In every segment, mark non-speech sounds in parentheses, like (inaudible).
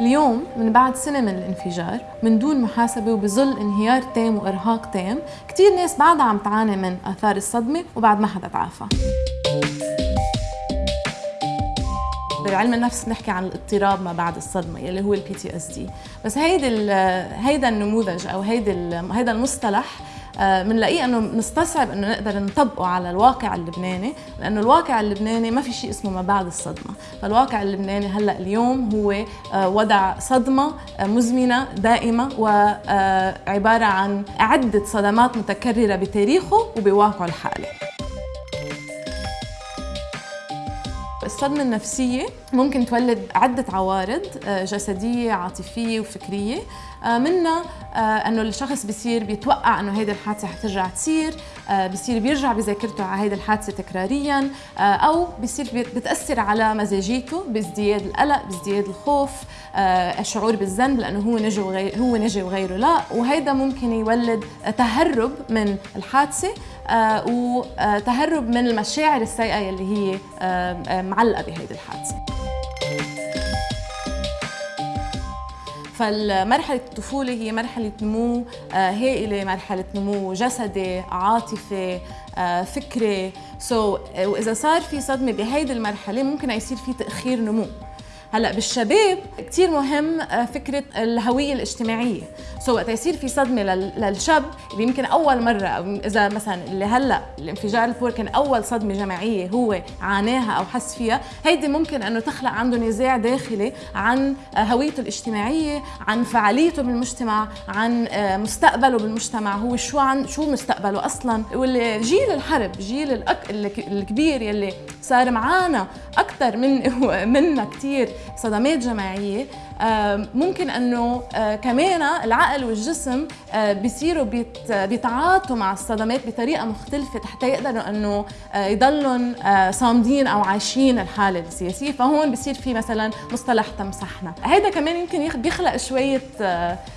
اليوم من بعد سنة من الانفجار من دون محاسبة وبظل انهيار تام وإرهاق تام كتير ناس بعدها عم تعاني من آثار الصدمة وبعد ما حدا تعافى. بعلم النفس بنحكي عن الاضطراب ما بعد الصدمة يلي هو ال PTSD بس هيدي هيدا النموذج أو هيدي هيدا المصطلح بنلاقيه آه، إنه نستصعب إنه نقدر نطبقه على الواقع اللبناني لأنه الواقع اللبناني ما في شيء اسمه ما بعد الصدمة. فالواقع اللبناني هلأ اليوم هو آه، وضع صدمة آه، مزمنة دائمة وعباره عن عده صدمات متكررة بتاريخه وبواقعه الحالي. الصدمة النفسية ممكن تولد عدة عوارض جسدية عاطفية وفكرية. منها آه، إنه الشخص بصير بيتوقع إنه هيدي الحادثة حترجع تصير آه، بصير بيرجع بذاكرته على هيدي الحادثة تكراريا آه، أو بصير بتأثر على مزاجيته بازدياد القلق بازدياد الخوف الشعور بالذنب لأنه هو نجي وغير هو نجي وغيره. لا وهيدا ممكن يولد تهرب من الحادثة. وتهرب من المشاعر السيئة يلي هي معلقة بهيدي الحادثة. فالمرحلة الطفولة هي مرحلة نمو آه، هائلة مرحلة نمو جسدي عاطفي آه، فكري. so so, وإذا صار في صدمة بهيدي المرحلة ممكن يصير في تأخير نمو. هلا بالشباب كثير مهم آه، فكرة الهوية الاجتماعية so وقت يصير في صدمة للشاب اللي يمكن أول مرة أو إذا مثلا اللي هلأ الانفجار البور كان أول صدمة جماعية هو عاناها أو حس فيها هيدي ممكن إنه تخلق عنده نزاع داخلي عن آه، هويته الاجتماعية عن فعاليته بالمجتمع عن آه، مستقبله بالمجتمع هو شو عن شو مستقبله أصلا واللي جيل الحرب جيل. الكبير يلي صار معانا أكثر من (laughs) منا كثير صدمات جماعية. ممكن أنه آه، كمان العقل والجسم آه، بيصيروا بيتعاطوا مع الصدمات بطريقة مختلفة حتى يقدروا أنه آه، يضلوا صامدين أو عايشين الحالة السياسية. فهون بصير في مثلا مصطلح تمسحنا. هذا كمان يمكن بيخلق شوية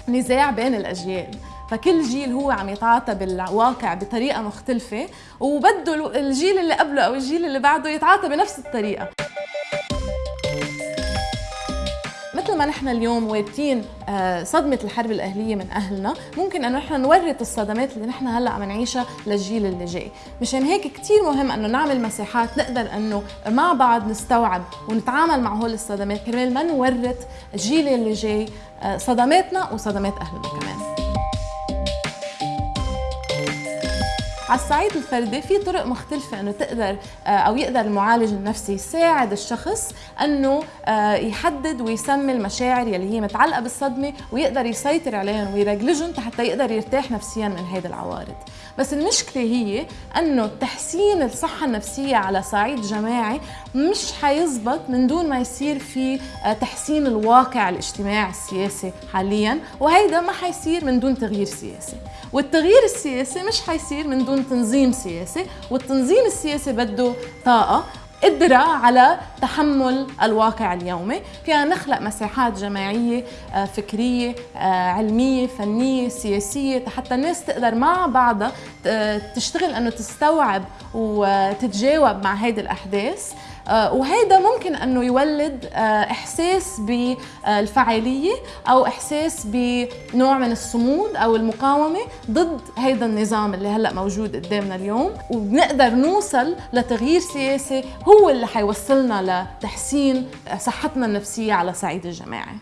نزاع بين الأجيال. فكل جيل هو عم يتعاطى بالواقع بطريقة مختلفة وبده الجيل اللي قبله أو الجيل اللي بعده يتعاطى بنفس الطريقة. مثل ما نحن اليوم وارثين آه، صدمة الحرب الأهلية من أهلنا ممكن أنه نحن نورث الصدمات اللي نحن هلأ عم نعيشها للجيل اللي جاي. مشان هيك كثير مهم أنه نعمل مساحات نقدر أنه مع بعض نستوعب ونتعامل مع هول الصدمات كرمال ما نورث الجيل اللي جاي آه، صدماتنا وصدمات أهلنا كمان. على الصعيد الفردي في طرق مختلفة إنه تقدر آه، أو يقدر المعالج النفسي يساعد الشخص إنه آه، يحدد ويسمي المشاعر يلي هي متعلقة بالصدمة ويقدر يسيطر عليهم ويرجلجهم حتى يقدر يرتاح نفسيا من هيدا العوارض. بس المشكلة هي إنه تحسين الصحة النفسية على صعيد جماعي مش حيزبط من دون ما يصير في آه، تحسين الواقع الاجتماعي السياسي حاليا وهيدا ما حيصير من دون تغيير سياسي. والتغيير السياسي مش حيصير من دون تنظيم سياسي والتنظيم السياسي بده طاقة قدرة على تحمل الواقع اليومي. فينا نخلق مساحات جماعية آه، فكرية آه، علمية فنية سياسية حتى الناس تقدر مع بعضها تشتغل أنه تستوعب وتتجاوب مع هيدي الأحداث. آه، وهيدا ممكن أنه يولد آه، إحساس بالفعاليه أو إحساس بنوع من الصمود أو المقاومة ضد هيدا النظام اللي هلأ موجود قدامنا اليوم. وبنقدر نوصل لتغيير سياسي هو اللي حيوصلنا لتحسين صحتنا النفسية على صعيد الجماعي